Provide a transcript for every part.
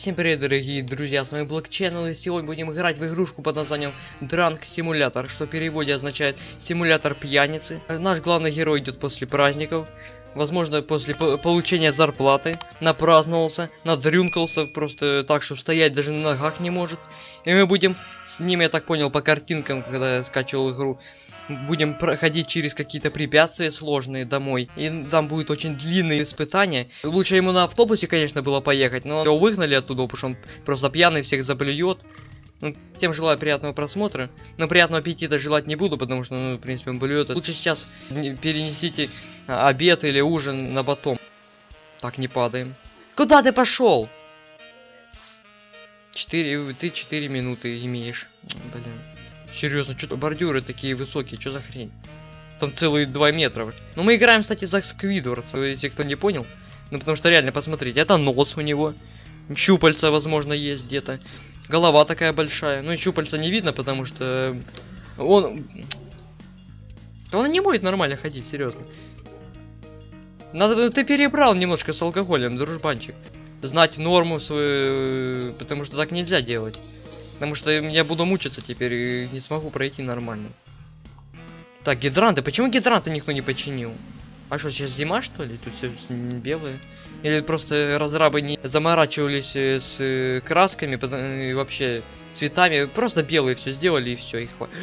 Всем привет, дорогие друзья, с вами Black Channel, и сегодня будем играть в игрушку под названием Drunk Simulator, что в переводе означает симулятор пьяницы. Наш главный герой идет после праздников, возможно, после по получения зарплаты, напраздновался, надрюнкался просто так, что стоять даже на ногах не может. И мы будем с ним, я так понял, по картинкам, когда я скачивал игру, будем проходить через какие-то препятствия сложные домой. И там будет очень длинные испытания. Лучше ему на автобусе, конечно, было поехать, но его выгнали оттуда, потому что он просто пьяный всех заблюет. Ну, всем желаю приятного просмотра. Но приятного аппетита желать не буду, потому что, ну, в принципе, он блюет. Лучше сейчас перенесите обед или ужин на потом. Так, не падаем. Куда ты пошел? Четыре, ты четыре минуты имеешь. Блин. Серьезно, что бордюры такие высокие, что за хрень? Там целые 2 метра. Ну мы играем, кстати, за Сквидвардса, если кто не понял. Ну потому что реально, посмотрите, это нос у него. Щупальца, возможно, есть где-то. Голова такая большая. Ну и щупальца не видно, потому что он... Он не будет нормально ходить, серьезно. Надо, ты перебрал немножко с алкоголем, дружбанчик. Знать норму свою, потому что так нельзя делать. Потому что я буду мучиться теперь и не смогу пройти нормально. Так, гидранты. Почему гидранты никто не починил? А что, сейчас зима, что ли? Тут все белые. Или просто разрабы не заморачивались э, с э, красками и вообще цветами. Просто белые все сделали и все, и хватит.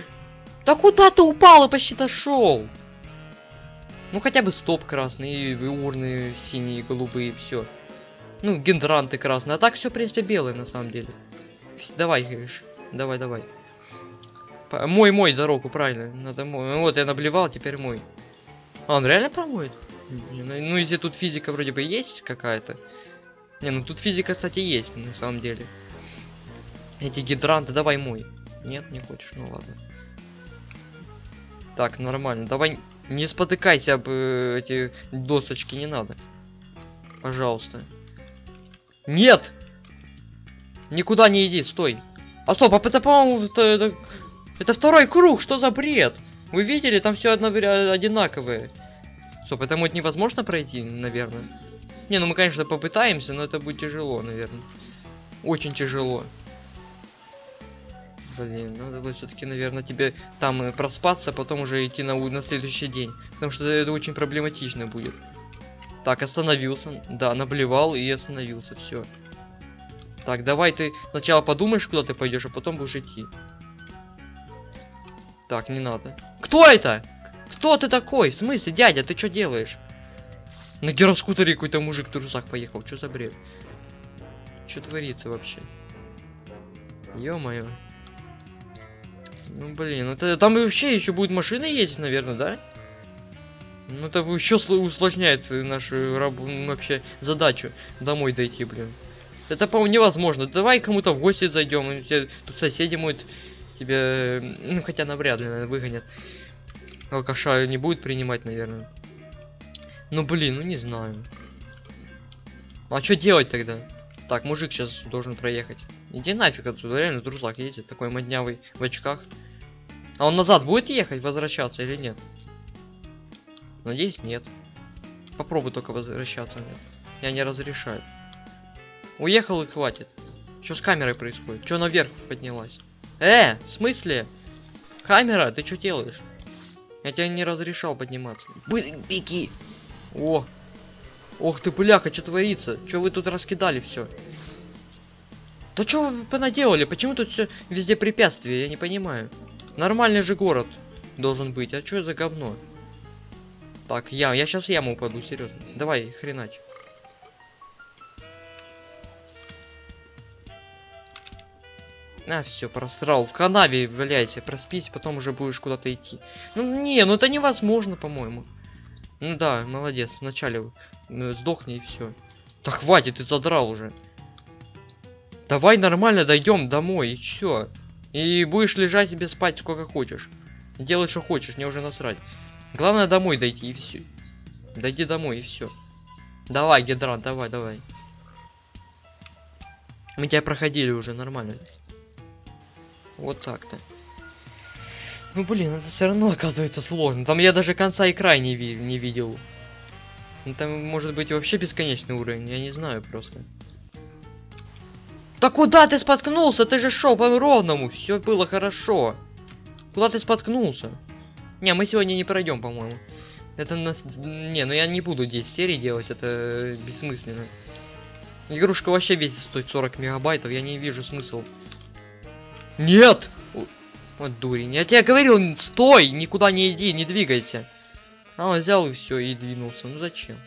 Да куда ты упал и почти дошел? Ну хотя бы стоп красный, и урны синие, голубые, все. Ну, гидранты красные. А так все, в принципе, белые на самом деле. Давай, говоришь. Давай, давай. Мой, мой дорогу, правильно. Надо мой. Вот я наблевал, теперь мой. А, он реально промоет? Ну, если тут физика вроде бы есть какая-то. Не, ну тут физика, кстати, есть, на самом деле. Эти гидранты, давай мой. Нет, не хочешь, ну ладно. Так, нормально. Давай не спотыкайся об э, эти досочки, не надо. Пожалуйста. Нет! Никуда не иди, стой. А стоп, а это, по-моему, это, это, это второй круг, что за бред? Вы видели, там все одно, одинаковые. Стоп, это будет невозможно пройти, наверное. Не, ну мы, конечно, попытаемся, но это будет тяжело, наверное. Очень тяжело. Блин, надо будет все-таки, наверное, тебе там э, проспаться, а потом уже идти на, на следующий день. Потому что это очень проблематично будет. Так, остановился. Да, наблевал и остановился. Все. Так, давай ты сначала подумаешь, куда ты пойдешь, а потом будешь идти. Так, не надо. Кто это? Кто ты такой? В смысле, дядя, ты что делаешь? На гироскутере какой-то мужик в трусах поехал. Что за бред? Что творится вообще? Ё-моё. Ну блин, это там вообще еще будет машина ездить, наверное, да? Ну это еще усложняет нашу вообще задачу домой дойти, блин. Это, по-моему, невозможно. Давай кому-то в гости зайдем. Тут соседи могут тебя... Ну, хотя навряд ли, наверное, выгонят. Алкаша не будет принимать, наверное. Ну, блин, ну не знаю. А что делать тогда? Так, мужик сейчас должен проехать. Иди нафиг отсюда, реально друзак едет, такой моднявый в очках. А он назад будет ехать, возвращаться или нет? Надеюсь, нет. Попробуй только возвращаться, нет. Я не разрешаю. Уехал и хватит. Что с камерой происходит? Что наверх поднялась? Э, в смысле? Камера, ты что делаешь? Я тебя не разрешал подниматься. Беги! О! Ох ты, бляха, что творится? Что вы тут раскидали все? Да что вы понаделали? Почему тут все везде препятствия? Я не понимаю. Нормальный же город должен быть. А что за говно? Так, я, я сейчас в яму упаду, серьезно. Давай, хренач. А, все, просрал. В канаве валяйся, проспись, потом уже будешь куда-то идти. Ну, не, ну это невозможно, по-моему. Ну да, молодец, вначале ну, сдохни и все. Да хватит, ты задрал уже. Давай нормально дойдем домой, и все. И будешь лежать себе спать сколько хочешь. Делай, что хочешь, мне уже насрать. Главное домой дойти и все. Дойди домой и все. Давай, гидрант, давай, давай. Мы тебя проходили уже нормально. Вот так-то. Ну блин, это все равно оказывается сложно. Там я даже конца и края не, ви не видел. Там может быть вообще бесконечный уровень, я не знаю просто. Да куда ты споткнулся? Ты же шел по ровному. Все было хорошо. Куда ты споткнулся? Не, мы сегодня не пройдем, по-моему. Это нас... Не, ну я не буду 10 серий делать, это бессмысленно. Игрушка вообще весит стоит 40 мегабайтов, я не вижу смысл. Нет! Вот дурень. Я тебе говорил, стой, никуда не иди, не двигайся. А он взял и все, и двинулся. Ну зачем?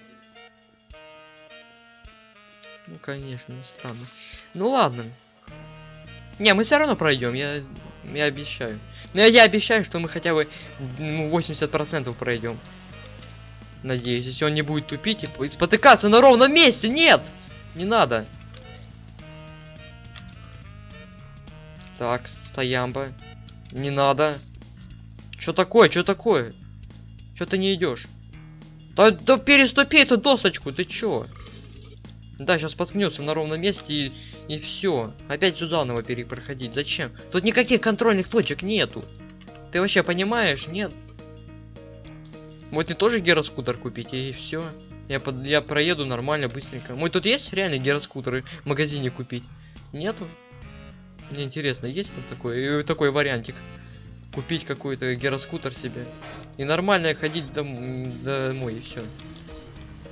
Ну, конечно, странно. Ну ладно. Не, мы все равно пройдем, я, я обещаю. Но я, обещаю, что мы хотя бы ну, 80% пройдем. Надеюсь, если он не будет тупить и спотыкаться на ровном месте. Нет! Не надо. Так, стоямба. Не надо. Что такое? Что такое? Что ты не идешь? Да, да переступи эту досочку, ты чё? Да, сейчас споткнется на ровном месте и, и все. Опять сюда заново перепроходить. Зачем? Тут никаких контрольных точек нету. Ты вообще понимаешь? Нет. Вот не тоже гироскутер купить и все. Я, под, я проеду нормально, быстренько. Мой тут есть реально гироскутеры в магазине купить? Нету? Мне интересно, есть там такой, э, такой вариантик? Купить какой-то гироскутер себе. И нормально ходить дом, домой, и все.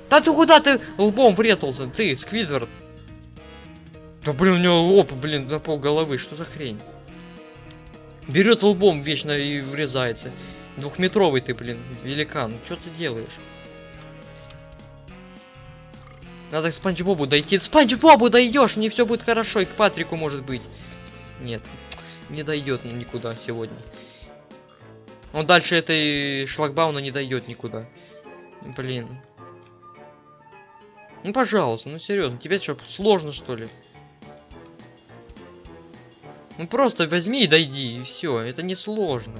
Да ты куда ты лбом врезался? Ты, Сквидвард. Да блин, у него лоб, блин, на пол головы. Что за хрень? Берет лбом вечно и врезается. Двухметровый ты, блин, великан. Что ты делаешь? Надо к Спанч Бобу дойти. Спанч Бобу дойдешь, не все будет хорошо, и к Патрику может быть. Нет, не дойдет никуда сегодня. Он дальше этой шлагбауна не дойдет никуда. Блин. Ну пожалуйста, ну серьезно, тебе что, сложно что ли? Ну просто возьми и дойди, и все, это не сложно.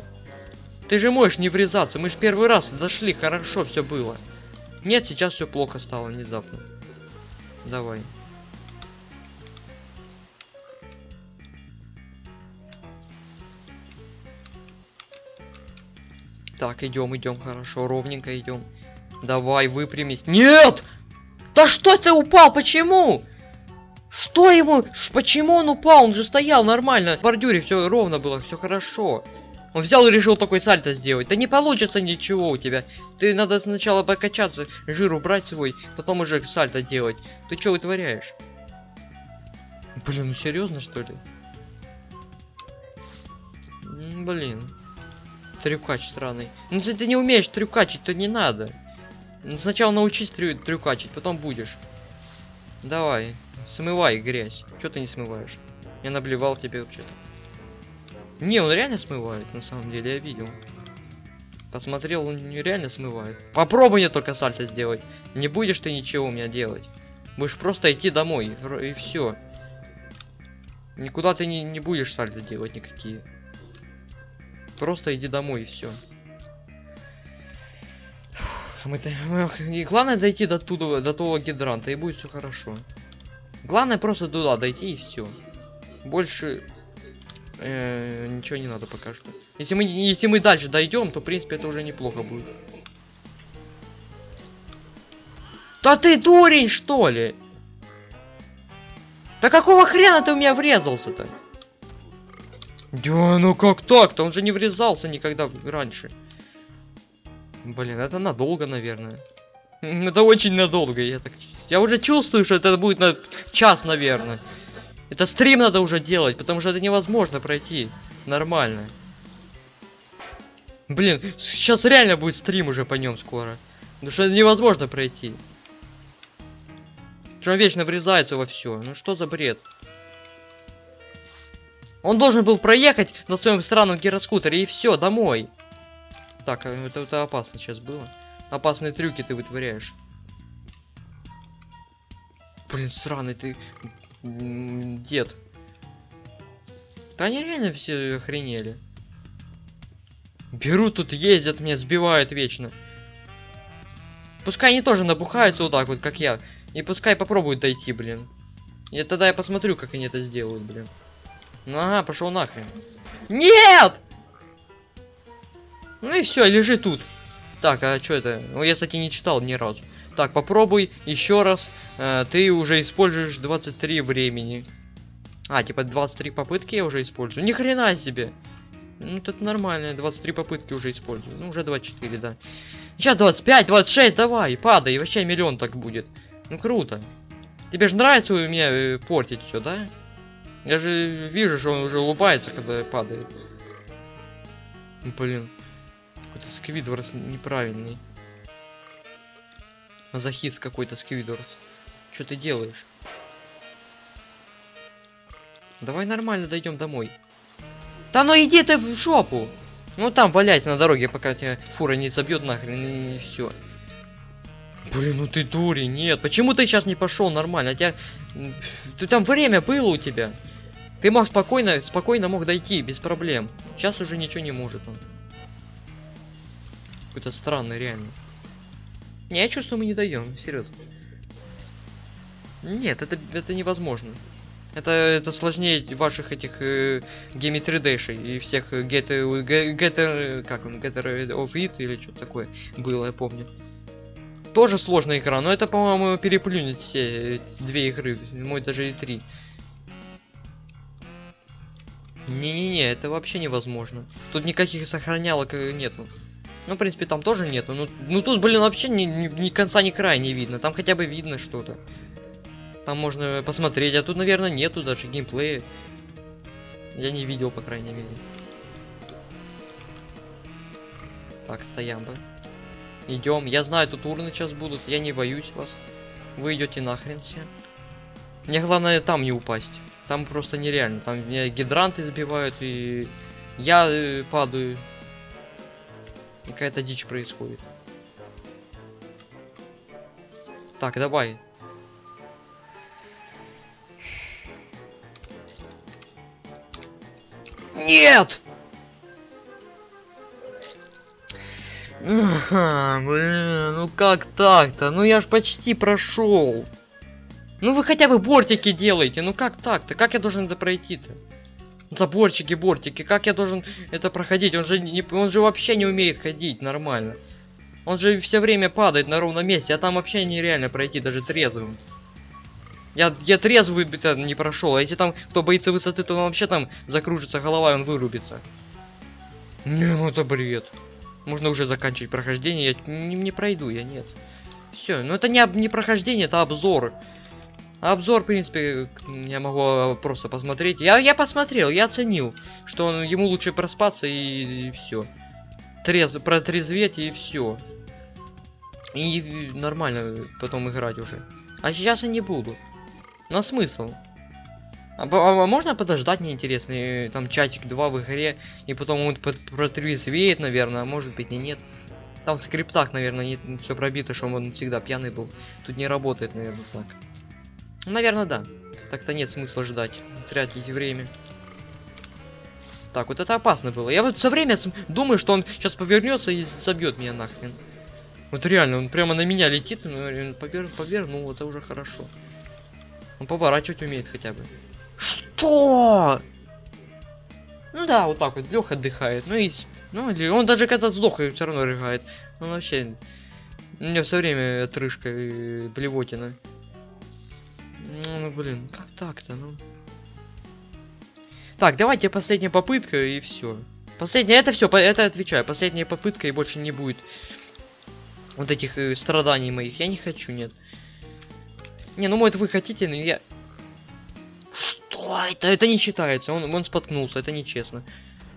Ты же можешь не врезаться, мы же первый раз дошли, хорошо все было. Нет, сейчас все плохо стало внезапно. Давай. Так, идем, идем, хорошо, ровненько идем. Давай, выпрямись. Нет! Что ты упал? Почему? Что ему? Почему он упал? Он же стоял нормально. В бордюре все ровно было, все хорошо. Он взял и решил такой сальто сделать. Да не получится ничего у тебя. Ты надо сначала покачаться, жир убрать свой, потом уже сальто делать. Ты что вытворяешь? Блин, ну серьезно что ли? Блин. Трюкач странный. Ну если ты не умеешь трюкачить, то не надо. Ну, сначала научись трю трюкачить, потом будешь. Давай, смывай грязь. Что ты не смываешь? Я наблевал тебе что-то. Не, он реально смывает, на самом деле, я видел. Посмотрел, он реально смывает. Попробуй мне только сальто сделать. Не будешь ты ничего у меня делать. Будешь просто идти домой, и все. Никуда ты не, не будешь сальто делать никакие. Просто иди домой и все. Мы, и главное дойти до туда, до того гидранта, и будет все хорошо. Главное просто туда дойти и все. Больше э, ничего не надо пока что. Если мы, если мы дальше дойдем, то в принципе это уже неплохо будет. Да ты дурень, что ли? Да какого хрена ты у меня врезался-то? Да ну как так-то? Он же не врезался никогда раньше. Блин, это надолго, наверное. Это очень надолго, я так... Я уже чувствую, что это будет на час, наверное. Это стрим надо уже делать, потому что это невозможно пройти. Нормально. Блин, сейчас реально будет стрим уже по нем скоро. Потому что это невозможно пройти. Что он вечно врезается во все. Ну что за бред? Он должен был проехать на своем странном гироскутере и все, домой. Так, а это, это опасно сейчас было. Опасные трюки ты вытворяешь. Блин, странный ты дед. Да они реально все охренели. Берут тут, ездят, меня сбивают вечно. Пускай они тоже набухаются вот так вот, как я. И пускай попробуют дойти, блин. И тогда я посмотрю, как они это сделают, блин. Ну ага, пошел нахрен. Нет! Ну и все, лежи тут. Так, а что это? Ну, я, кстати, не читал ни разу. Так, попробуй еще раз. Э, ты уже используешь 23 времени. А, типа 23 попытки я уже использую. Ни хрена себе. Ну, тут нормально, 23 попытки уже использую. Ну, уже 24, да. Сейчас 25, 26, давай, падай, вообще миллион так будет. Ну, круто. Тебе же нравится у меня э, портить все, да? Я же вижу, что он уже улыбается, когда падает. Ну, блин. Какой-то сквидвард неправильный. Мазохист какой-то сквидвард. Что ты делаешь? Давай нормально дойдем домой. Да ну иди ты в жопу! Ну там валяйся на дороге, пока тебя фура не забьет нахрен и все. Блин, ну ты дури, нет. Почему ты сейчас не пошел нормально? Тебя... Ты там время было у тебя. Ты мог спокойно, спокойно мог дойти, без проблем. Сейчас уже ничего не может он. Какой-то странный, реально. Не, я чувствую, мы не даем, серьезно. Нет, это, это невозможно. Это, это сложнее ваших этих э, Game 3 Dash и всех Get, get, get, как он, Getter of или что-то такое было, я помню. Тоже сложная игра, но это, по-моему, переплюнет все две игры, мой даже и три. Не-не-не, это вообще невозможно. Тут никаких сохранялок э, нету. В принципе, там тоже нету. Ну, ну тут, блин, вообще ни, ни, ни конца, ни края не видно. Там хотя бы видно что-то. Там можно посмотреть, а тут, наверное, нету даже геймплея. Я не видел, по крайней мере. Так, стоям бы. Идем. Я знаю, тут урны сейчас будут. Я не боюсь вас. Вы идете нахрен все. Мне главное там не упасть. Там просто нереально. Там меня гидранты сбивают и я э, падаю. И какая-то дичь происходит. Так, давай. Нет! Блин, ну как так-то? Ну я ж почти прошел. Ну вы хотя бы бортики делайте, ну как так-то? Как я должен это пройти-то? Заборчики, бортики, как я должен это проходить? Он же, не, он же вообще не умеет ходить нормально. Он же все время падает на ровном месте, а там вообще нереально пройти даже трезвым. Я, я трезвый не прошел, а если там кто боится высоты, то он вообще там закружится голова, и он вырубится. Не, ну это бред. Можно уже заканчивать прохождение, я не, не пройду, я нет. Все, ну это не, не прохождение, это обзор. Обзор, в принципе, я могу просто посмотреть. Я, я посмотрел, я оценил, что он, ему лучше проспаться и, и все. Трез, протрезветь и все. И нормально потом играть уже. А сейчас я не буду. Но смысл? А, а, а можно подождать, мне интересно, там чатик 2 в игре, и потом он протрезвеет, наверное, а может быть и нет. Там в скриптах, наверное, все пробито, что он всегда пьяный был. Тут не работает, наверное, так. Наверное, да. Так-то нет смысла ждать, тратить время. Так, вот это опасно было. Я вот со время думаю, что он сейчас повернется и забьет меня нахрен. Вот реально, он прямо на меня летит, но повер... повернул, это уже хорошо. Он поворачивать умеет хотя бы. Что? Ну да, вот так вот, Леха отдыхает. Ну и... Ну, или он даже когда сдох, все равно рыгает. Он вообще... У меня все время отрыжка и блевотина. Ну, ну, блин, как так-то, ну? Так, давайте последняя попытка и все. Последняя, это все, это отвечаю. Последняя попытка и больше не будет вот этих э, страданий моих. Я не хочу, нет. Не, ну может вы хотите, но я... Что это? Это не считается. Он, он споткнулся, это нечестно.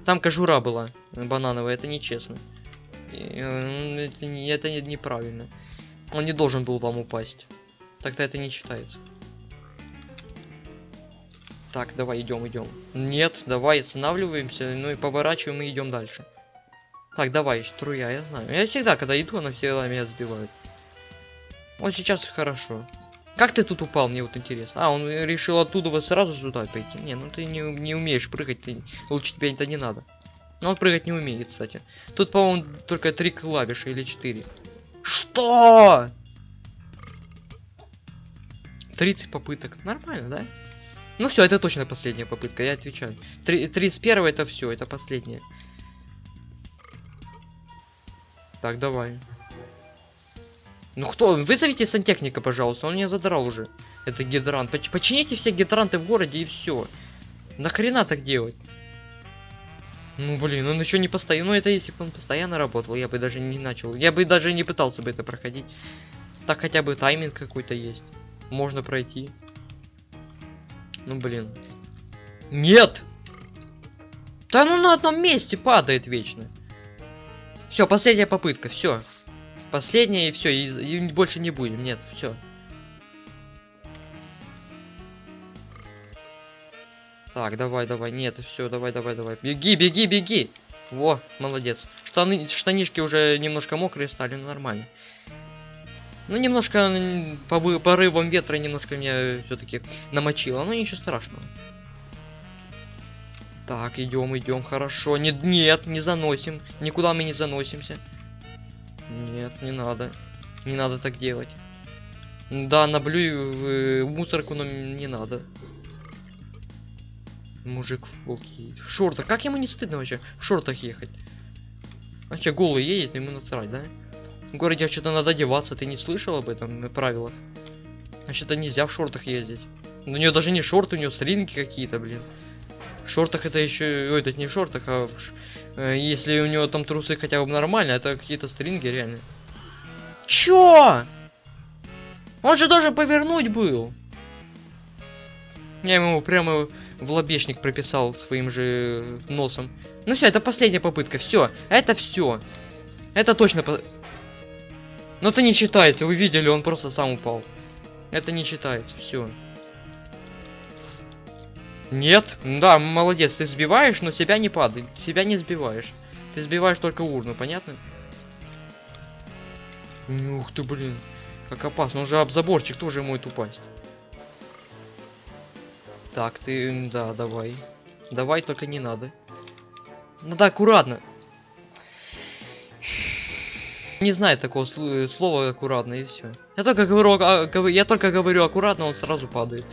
Там кожура была банановая, это нечестно. Э, это, это неправильно. Он не должен был вам упасть. Тогда это не считается. Так, давай, идем, идем. Нет, давай, останавливаемся, ну и поворачиваем и идем дальше. Так, давай, струя, я знаю. Я всегда, когда иду, она всегда меня сбивает. Вот сейчас хорошо. Как ты тут упал, мне вот интересно. А, он решил оттуда вот сразу сюда пойти. Не, ну ты не, не умеешь прыгать, ты, лучше тебе это не надо. Но он прыгать не умеет, кстати. Тут, по-моему, только три клавиши или четыре. Что? 30 попыток. Нормально, да? Ну все, это точно последняя попытка, я отвечаю. 31 это все, это последняя. Так, давай. Ну кто? Вызовите сантехника, пожалуйста, он меня задрал уже. Это гидрант. Поч- почините все гидранты в городе и все. Нахрена так делать? Ну блин, он еще не постоянно. Ну это если бы он постоянно работал, я бы даже не начал. Я бы даже не пытался бы это проходить. Так хотя бы тайминг какой-то есть. Можно пройти. Ну блин. Нет! Да ну на одном месте падает вечно. Все, последняя попытка, все. Последняя и все, и, и больше не будем. Нет, все. Так, давай, давай, нет, все, давай, давай, давай. Беги, беги, беги! Во, молодец. Штаны, штанишки уже немножко мокрые стали, ну нормально. Ну, немножко по порывам ветра немножко меня все-таки намочило, но ничего страшного. Так, идем, идем, хорошо. Не, нет, не заносим. Никуда мы не заносимся. Нет, не надо. Не надо так делать. Да, наблюю в э, мусорку, но не надо. Мужик в полке. В шортах. Как ему не стыдно вообще в шортах ехать? Вообще голый едет, ему насрать, да? В городе что-то надо одеваться, ты не слышал об этом на правилах? Вообще-то нельзя в шортах ездить. У нее даже не шорты, у нее стринги какие-то, блин. В шортах это еще... Ой, это не в шортах, а в э, если у него там трусы хотя бы нормально, это какие-то стринги реально. Чё? Он же должен повернуть был. Я ему прямо в лобешник прописал своим же носом. Ну все, это последняя попытка. Все, это все. Это точно. по- Но это не считается. Вы видели, он просто сам упал. Это не считается. Все. Нет? Да, молодец, ты сбиваешь, но себя не падает. Себя не сбиваешь. Ты сбиваешь только урну, понятно? Ух ты, блин. Как опасно. Он же об заборчик тоже может упасть. Так, ты... Да, давай. Давай, только не надо. Надо аккуратно. Не знаю такого слу- слова аккуратно и все. Я только говорю, а, я только говорю аккуратно, он сразу падает.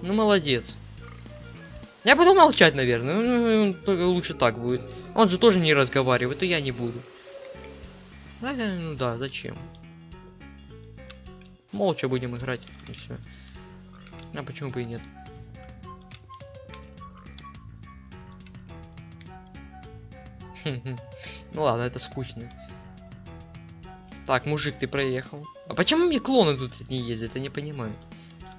Ну молодец. Я буду молчать, наверное. Ну, только лучше так будет. Он же тоже не разговаривает, и я не буду. Да, ну да, зачем? Молча будем играть, и. А почему бы и нет? Ну ладно, это скучно. Так, мужик, ты проехал. А почему мне клоны тут не ездят? Я не понимаю.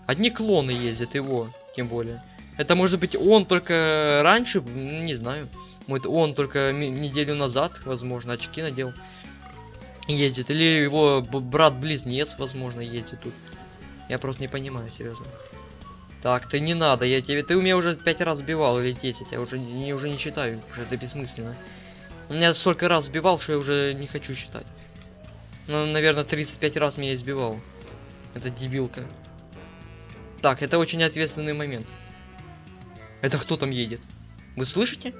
Одни клоны ездят, его, тем более. Это может быть он только раньше, не знаю. Может он только неделю назад, возможно, очки надел. Ездит. Или его брат-близнец, возможно, ездит тут. Я просто не понимаю, серьезно. Так, ты не надо, я тебе. Ты у меня уже пять раз сбивал или 10, я уже не, уже не считаю, уже это бессмысленно. Он меня столько раз сбивал, что я уже не хочу считать. Ну, наверное, 35 раз меня избивал. Это дебилка. Так, это очень ответственный момент. Это кто там едет? Вы слышите?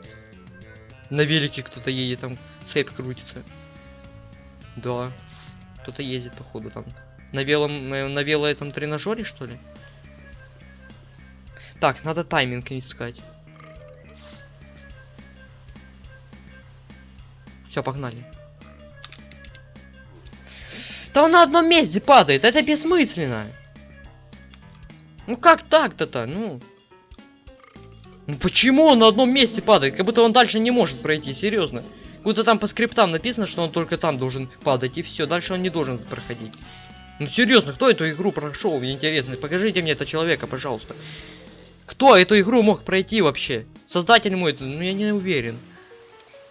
На велике кто-то едет, там цепь крутится. Да. Кто-то ездит, походу, там. На велом, э, на вело этом тренажере, что ли? Так, надо тайминг искать. Все, погнали. Да он на одном месте падает, это бессмысленно. Ну как так-то-то, ну? Ну почему он на одном месте падает? Как будто он дальше не может пройти, серьезно. Будто там по скриптам написано, что он только там должен падать, и все, дальше он не должен проходить. Ну серьезно, кто эту игру прошел? Мне интересно. Покажите мне этого человека, пожалуйста. Кто эту игру мог пройти вообще? Создатель мой, ну я не уверен.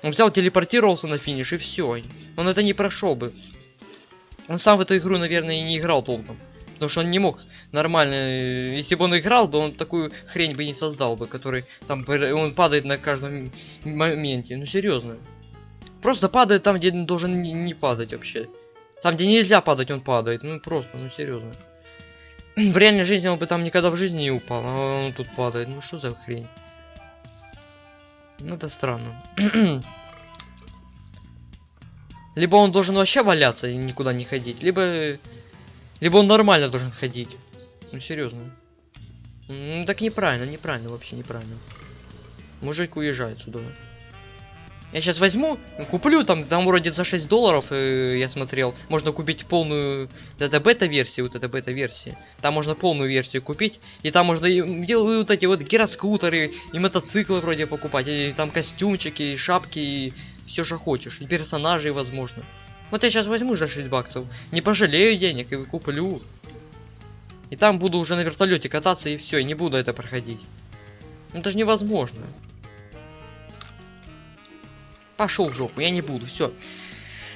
Он взял, телепортировался на финиш и все. Он это не прошел бы. Он сам в эту игру, наверное, и не играл толком. Потому что он не мог нормально. э, Если бы он играл бы, он такую хрень бы не создал бы, который там он падает на каждом моменте. Ну серьезно. Просто падает там, где должен не, не падать вообще. Там, где нельзя падать, он падает. Ну просто, ну серьезно. В реальной жизни он бы там никогда в жизни не упал, а он тут падает. Ну что за хрень? Ну это странно. либо он должен вообще валяться и никуда не ходить, либо... Либо он нормально должен ходить. Ну серьезно. Ну так неправильно, неправильно, вообще неправильно. Мужик уезжает сюда. Я сейчас возьму, куплю там, там вроде за 6 долларов, э, я смотрел, можно купить полную, это бета-версия, вот это бета-версия. Там можно полную версию купить, и там можно и, делаю вот эти вот гироскутеры, и мотоциклы вроде покупать, и там костюмчики, и шапки, и все, что хочешь, и персонажей, возможно. Вот я сейчас возьму за 6 баксов, не пожалею денег и куплю. И там буду уже на вертолете кататься, и все, и не буду это проходить. Ну это же невозможно. Пошел в жопу, я не буду, все.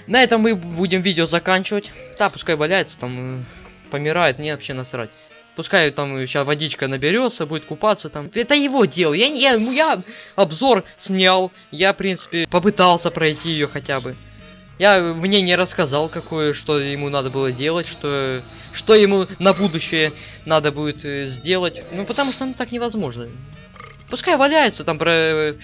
На этом мы будем видео заканчивать. Да, пускай валяется, там э, помирает, мне вообще насрать. Пускай там сейчас водичка наберется, будет купаться там. Это его дело. Я, я, я обзор снял. Я, в принципе, попытался пройти ее хотя бы. Я мне не рассказал, какое, что ему надо было делать, что, что ему на будущее надо будет э, сделать. Ну, потому что ну, так невозможно. Пускай валяется там про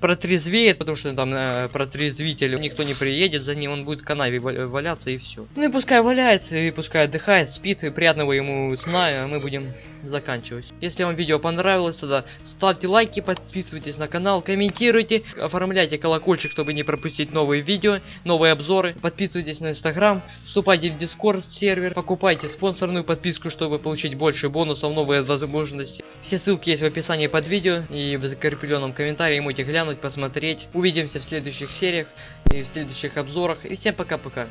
протрезвеет, потому что там э, протрезвитель, никто не приедет за ним, он будет в канаве валяться и все. Ну и пускай валяется, и пускай отдыхает, спит, и приятного ему сна, а мы будем заканчивать. Если вам видео понравилось, тогда ставьте лайки, подписывайтесь на канал, комментируйте, оформляйте колокольчик, чтобы не пропустить новые видео, новые обзоры, подписывайтесь на инстаграм, вступайте в дискорд сервер, покупайте спонсорную подписку, чтобы получить больше бонусов, новые возможности. Все ссылки есть в описании под видео и в закрепленном комментарии, можете глянуть глянуть, посмотреть. Увидимся в следующих сериях и в следующих обзорах. И всем пока-пока.